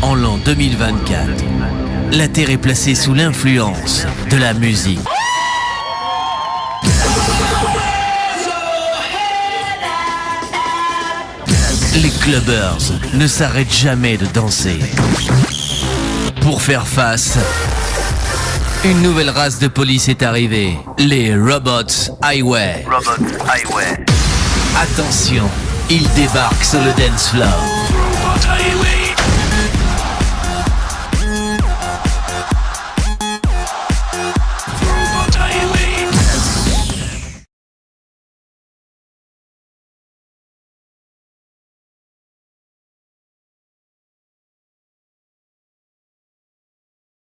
En l'an 2024, la Terre est placée sous l'influence de la musique. Les clubbers ne s'arrêtent jamais de danser. Pour faire face, une nouvelle race de police est arrivée, les Robots Highway. Robot Attention, ils débarquent sur le dance floor.